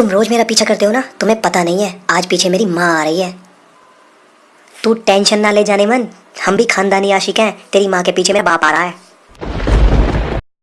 تم روز میرا پیچھا کرتے ہو نا، تمہیں پتہ نہیں ہے، آج پیچھے میری ماں آ رہی ہے۔ تو ٹینشن نہ لے جانے من، ہم بھی خاندانی عاشق ہیں، تیری ماں کے پیچھے میرا باپ آ رہا ہے۔